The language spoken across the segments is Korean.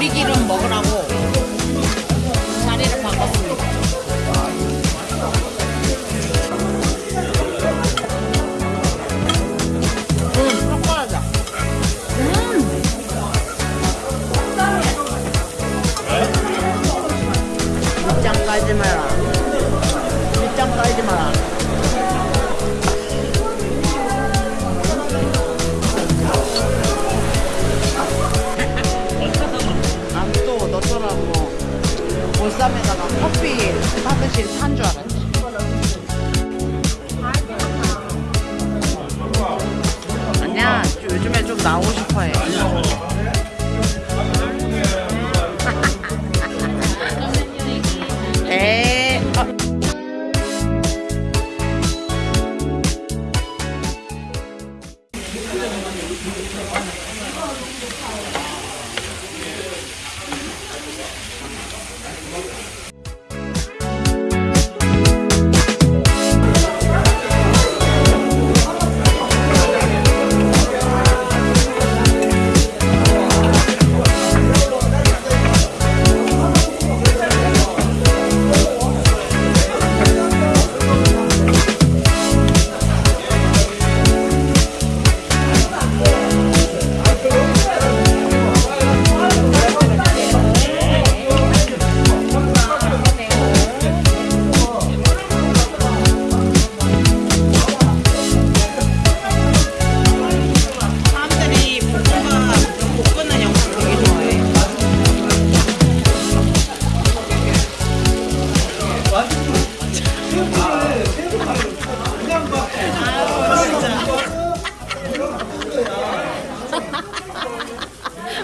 오리기름 먹으라고. 너처럼 뭐 보쌈에다가 커피 하듯이 산 줄 알아요? 아니야 요즘에 좀 나오고 싶어해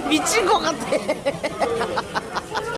みちごがて